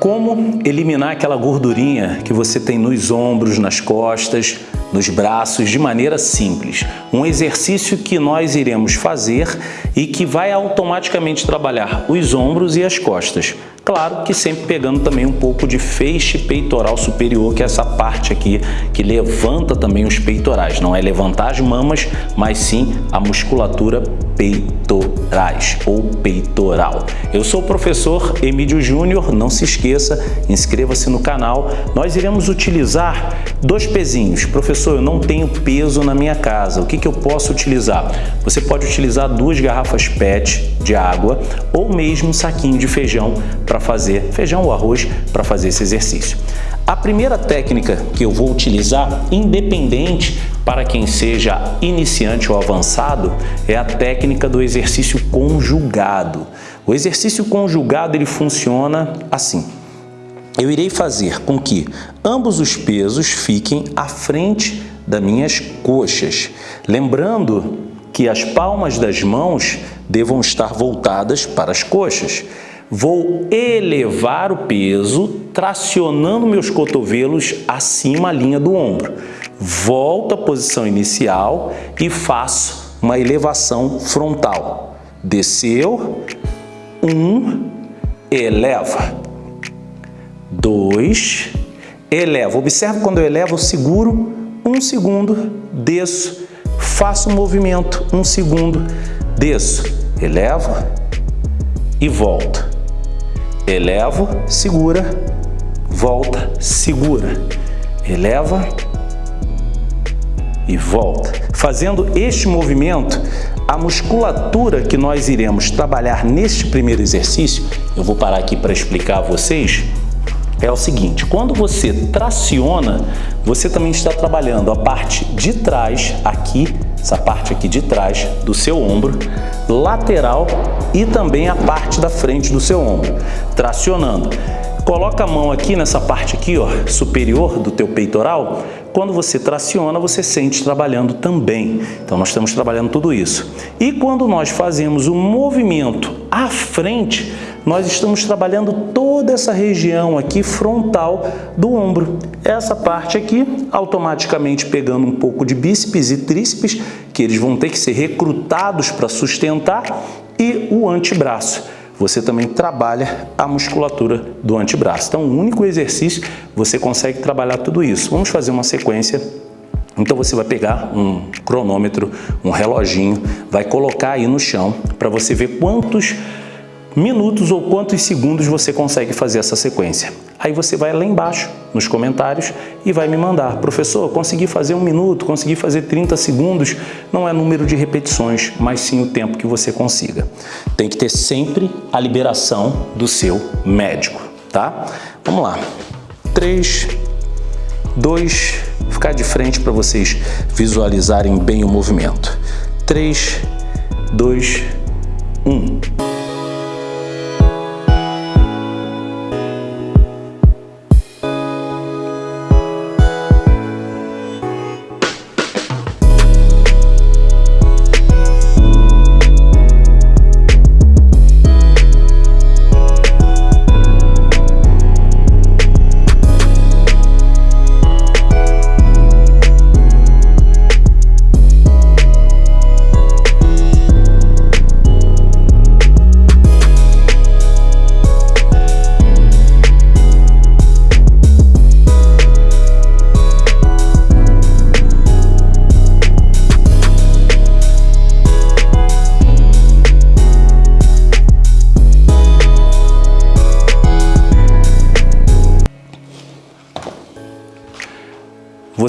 Como eliminar aquela gordurinha que você tem nos ombros, nas costas, nos braços de maneira simples. Um exercício que nós iremos fazer e que vai automaticamente trabalhar os ombros e as costas. Claro que sempre pegando também um pouco de feixe peitoral superior, que é essa parte aqui que levanta também os peitorais. Não é levantar as mamas, mas sim a musculatura peitorais ou peitoral. Eu sou o professor Emílio Júnior, não se esqueça, inscreva-se no canal. Nós iremos utilizar dois pezinhos. Professor, eu não tenho peso na minha casa, o que, que eu posso utilizar? Você pode utilizar duas garrafas PET de água ou mesmo um saquinho de feijão para fazer, feijão ou arroz, para fazer esse exercício. A primeira técnica que eu vou utilizar, independente para quem seja iniciante ou avançado, é a técnica do exercício conjugado. O exercício conjugado ele funciona assim. Eu irei fazer com que ambos os pesos fiquem à frente das minhas coxas. Lembrando que as palmas das mãos devam estar voltadas para as coxas. Vou elevar o peso, tracionando meus cotovelos acima a linha do ombro. Volto à posição inicial e faço uma elevação frontal. Desceu, um, eleva. Dois, eleva. Observe quando eu elevo, eu seguro um segundo, desço, faço um movimento, um segundo, desço, elevo e volto elevo, segura, volta, segura, eleva e volta. Fazendo este movimento, a musculatura que nós iremos trabalhar neste primeiro exercício, eu vou parar aqui para explicar a vocês, é o seguinte, quando você traciona, você também está trabalhando a parte de trás, aqui, essa parte aqui de trás do seu ombro, lateral e também a parte da frente do seu ombro, tracionando. Coloca a mão aqui nessa parte aqui, ó, superior do teu peitoral. Quando você traciona, você sente trabalhando também. Então, nós estamos trabalhando tudo isso. E quando nós fazemos o movimento à frente, nós estamos trabalhando toda essa região aqui frontal do ombro. Essa parte aqui, automaticamente pegando um pouco de bíceps e tríceps, que eles vão ter que ser recrutados para sustentar, e o antebraço. Você também trabalha a musculatura do antebraço. Então, um único exercício, você consegue trabalhar tudo isso. Vamos fazer uma sequência então você vai pegar um cronômetro, um reloginho, vai colocar aí no chão para você ver quantos minutos ou quantos segundos você consegue fazer essa sequência. Aí você vai lá embaixo nos comentários e vai me mandar, professor, consegui fazer um minuto, consegui fazer 30 segundos, não é número de repetições, mas sim o tempo que você consiga. Tem que ter sempre a liberação do seu médico, tá? Vamos lá. 3, 2, ficar de frente para vocês visualizarem bem o movimento. 3, 2,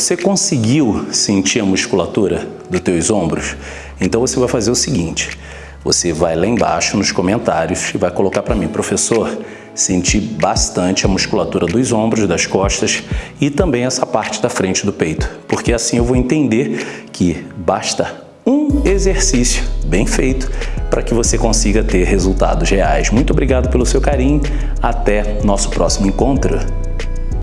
Você conseguiu sentir a musculatura dos teus ombros? Então você vai fazer o seguinte, você vai lá embaixo nos comentários e vai colocar para mim, professor, senti bastante a musculatura dos ombros, das costas e também essa parte da frente do peito, porque assim eu vou entender que basta um exercício bem feito para que você consiga ter resultados reais. Muito obrigado pelo seu carinho, até nosso próximo encontro.